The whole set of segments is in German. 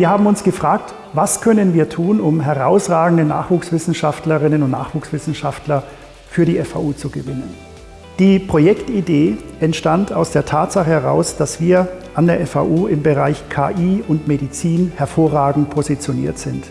Wir haben uns gefragt, was können wir tun, um herausragende Nachwuchswissenschaftlerinnen und Nachwuchswissenschaftler für die FAU zu gewinnen. Die Projektidee entstand aus der Tatsache heraus, dass wir an der FAU im Bereich KI und Medizin hervorragend positioniert sind.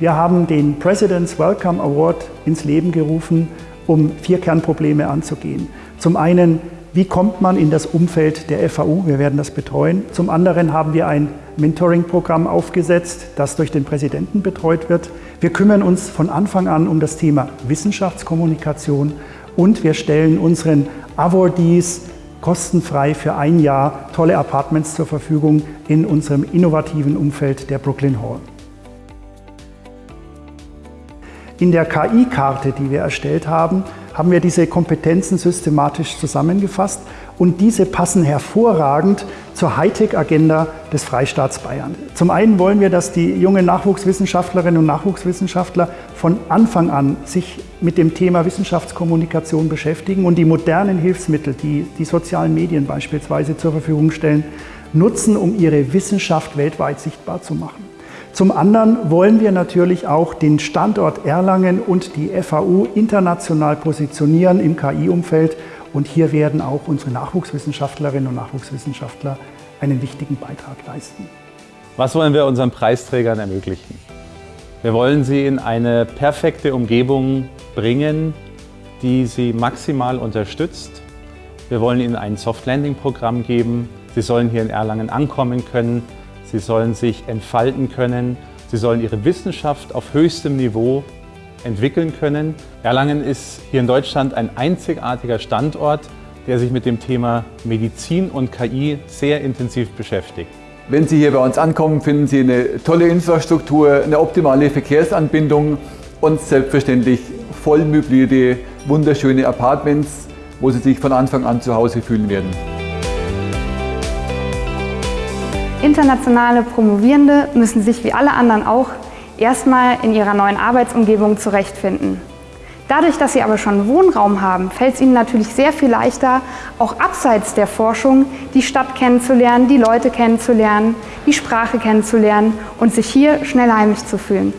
Wir haben den President's Welcome Award ins Leben gerufen, um vier Kernprobleme anzugehen. Zum einen, wie kommt man in das Umfeld der FAU? Wir werden das betreuen. Zum anderen haben wir ein Mentoring-Programm aufgesetzt, das durch den Präsidenten betreut wird. Wir kümmern uns von Anfang an um das Thema Wissenschaftskommunikation und wir stellen unseren Awardees kostenfrei für ein Jahr tolle Apartments zur Verfügung in unserem innovativen Umfeld der Brooklyn Hall. In der KI-Karte, die wir erstellt haben, haben wir diese Kompetenzen systematisch zusammengefasst und diese passen hervorragend zur Hightech-Agenda des Freistaats Bayern. Zum einen wollen wir, dass die jungen Nachwuchswissenschaftlerinnen und Nachwuchswissenschaftler von Anfang an sich mit dem Thema Wissenschaftskommunikation beschäftigen und die modernen Hilfsmittel, die die sozialen Medien beispielsweise zur Verfügung stellen, nutzen, um ihre Wissenschaft weltweit sichtbar zu machen. Zum anderen wollen wir natürlich auch den Standort Erlangen und die FAU international positionieren im KI-Umfeld und hier werden auch unsere Nachwuchswissenschaftlerinnen und Nachwuchswissenschaftler einen wichtigen Beitrag leisten. Was wollen wir unseren Preisträgern ermöglichen? Wir wollen sie in eine perfekte Umgebung bringen, die sie maximal unterstützt. Wir wollen ihnen ein Soft-Landing-Programm geben. Sie sollen hier in Erlangen ankommen können Sie sollen sich entfalten können. Sie sollen ihre Wissenschaft auf höchstem Niveau entwickeln können. Erlangen ist hier in Deutschland ein einzigartiger Standort, der sich mit dem Thema Medizin und KI sehr intensiv beschäftigt. Wenn Sie hier bei uns ankommen, finden Sie eine tolle Infrastruktur, eine optimale Verkehrsanbindung und selbstverständlich voll möblierte, wunderschöne Apartments, wo Sie sich von Anfang an zu Hause fühlen werden. Internationale Promovierende müssen sich wie alle anderen auch erstmal in ihrer neuen Arbeitsumgebung zurechtfinden. Dadurch, dass sie aber schon Wohnraum haben, fällt es ihnen natürlich sehr viel leichter, auch abseits der Forschung die Stadt kennenzulernen, die Leute kennenzulernen, die Sprache kennenzulernen und sich hier schnell heimisch zu fühlen.